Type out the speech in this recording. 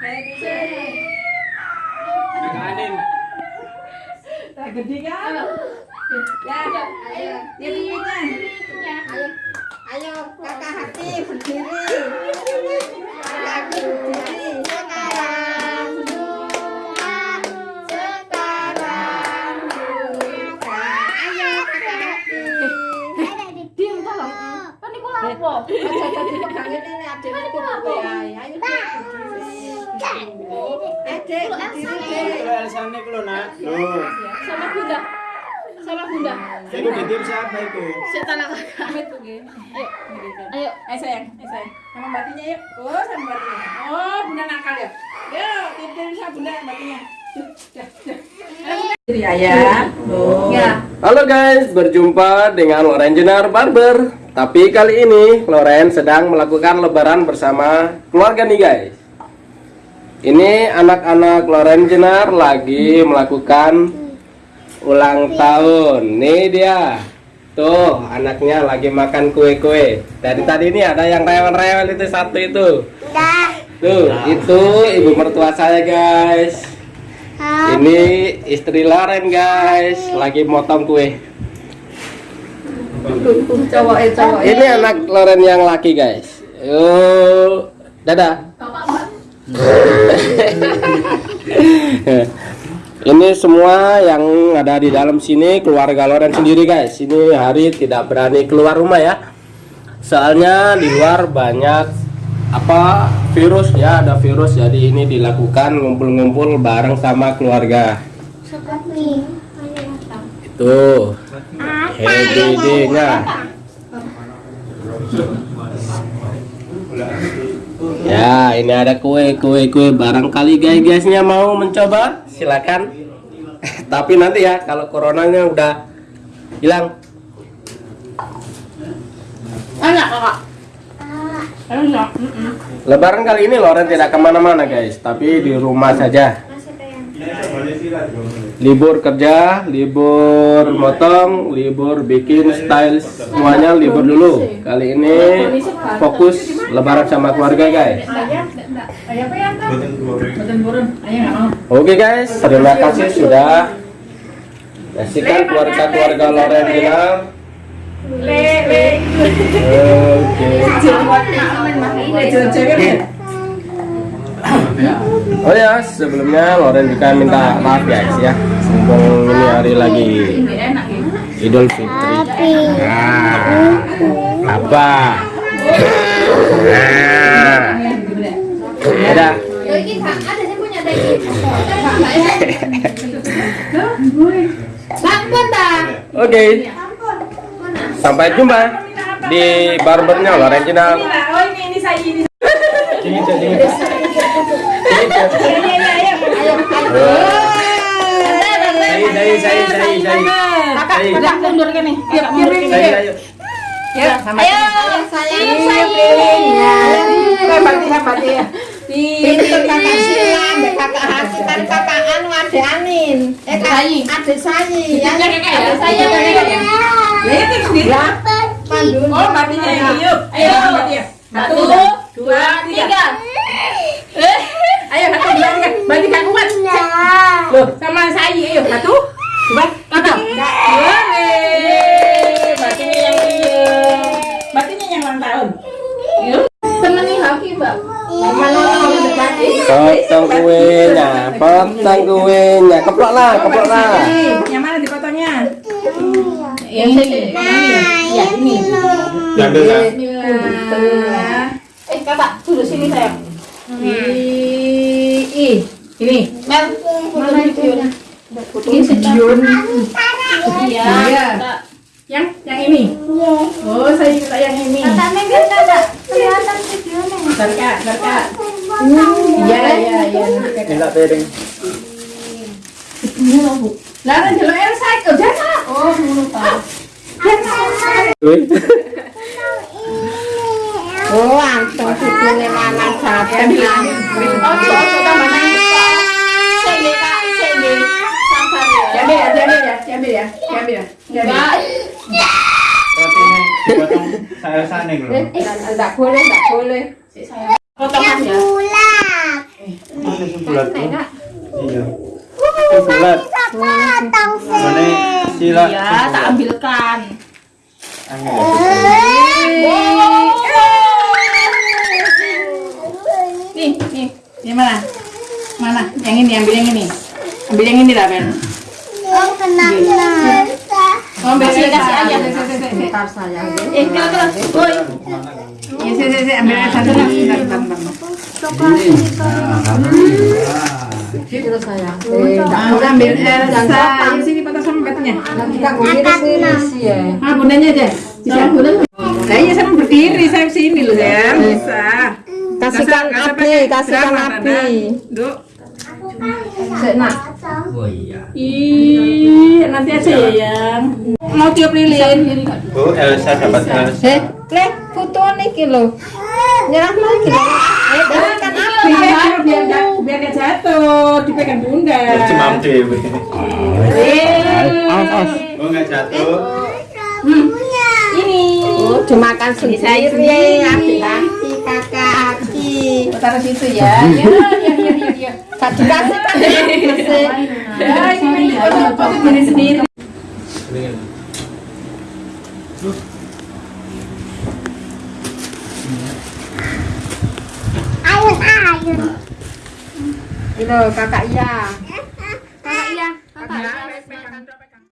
Adin. Gede kan? Ya, ayo. Dia punya. Ayo kakak hati berdiri. Kakak hati berdiri. Sekarang sekarang. Ayo kakak hati. Diam tolong. Kan lapo? Ini aku gue. Ayo dek berdiri. Adik berdiri dek. Alasannya kalau nak. Loh. Sama Bunda. Sama Bunda. Itu titip siapa itu? Setan aku. Amit tuh, Ge. Ayo. Ayo. Eh sayang, eh sayang. Sama batinya yuk. Oh, sama batinya. Oh, bunda nakal ya. Yuk, tidur sama bunda batinya. Yuk, dah, dah. Ayo, ayah. Oh. Ya. Halo guys, berjumpa dengan Loren Jenar Barber. Tapi kali ini Loren sedang melakukan lebaran bersama keluarga nih guys. Ini anak-anak Loren Jenar lagi melakukan ulang tahun. Nih dia. Tuh, anaknya lagi makan kue-kue. Dari tadi ini ada yang rewel-rewel itu satu itu. Tuh, itu ibu mertua saya guys. Ini istri Loren guys, lagi motong kue. Eh cowok. Ini anak Loren yang laki guys. Yuk, dadah. Ini semua yang ada di dalam sini keluarga Loren sendiri guys. Ini hari tidak berani keluar rumah ya. Soalnya di luar banyak apa virus ya, ada virus jadi ini dilakukan ngumpul-ngumpul bareng sama keluarga. Itu HDD-nya. Ya, ini ada kue, kue, kue. Barangkali guys guysnya mau mencoba, silakan. Tapi nanti ya, kalau coronanya udah hilang. Anak kakak. Enak. Lebaran kali ini Loren tidak ke mana-mana guys, tapi di rumah saja. Libur kerja, libur motong, libur bikin style, semuanya libur dulu. Kali ini fokus Lebaran sama keluarga guys. Oke guys, terima kasih sudah menyaksikan keluarga-keluarga Loren Ginal. Le, le. Oke. Oh ya, sebelumnya Loren juga minta maaf guys ya. Mumpung ini hari lagi ya. Idul Fitri. Nah, apa? Udah. Sampun ta? Oke. Sampai jumpa di barbernya Loren. Inilah, oh ini ini saya ini. Ayo. Ayo. kakak mundur ke Potong kuenya, potong kuenya, keplok lah, keplok lah. Yang mana dipotongnya? Yang ini. Ya, ini. Lah. Bismillah. Eh, kakak, duduk sini sayang. I, i. Ini. Mel? Ini. Iya. Yang yang ini. Oh, saya minta yang ini. Berkat, berkat. Iya, iya, iya. Minta piring. Elsa. Oh, jangan. Oh, tahu. Wih. Oh, lanang. Oh, saya sana gitu. Enggak boleh, enggak boleh. Potongan ya. bulat. Iya. Mana sila. Ya, tak ambilkan. Angin. Nih, nih. Ini mana? Mana? Yang ini, ambil yang ini. Ambil yang ini lah, Ben. Oh, ambil sini kasih aja. Bentar sayang. Eh. Woi. Ya, sini, sini, ambil satu. Terus. Eh, ambil Elsa. Sini sama kita sini sih ya. Ah, bundanya aja. Bisa. Saya ya sama berdiri, saya sini loh. Bisa. Kasihkan api, kasihkan api. Nak. Ih, nanti aja ya, yang. Mau tiup lilin. Bu, Elsa dapat Elsa. Eh, le, foto nih lo. Nyerah lagi. Eh. Biar biar jatuh, dipegang bunda. Cemam dewe. Eh, Oh, enggak jatuh. Ini. Oh, dimakan sendiri. Api, kakak, api. Taruh situ ya. Ya, ya, ya, ya, ya. Kan? Ya, diri sendiri. Ini kakak iya. Kakak iya, kakak.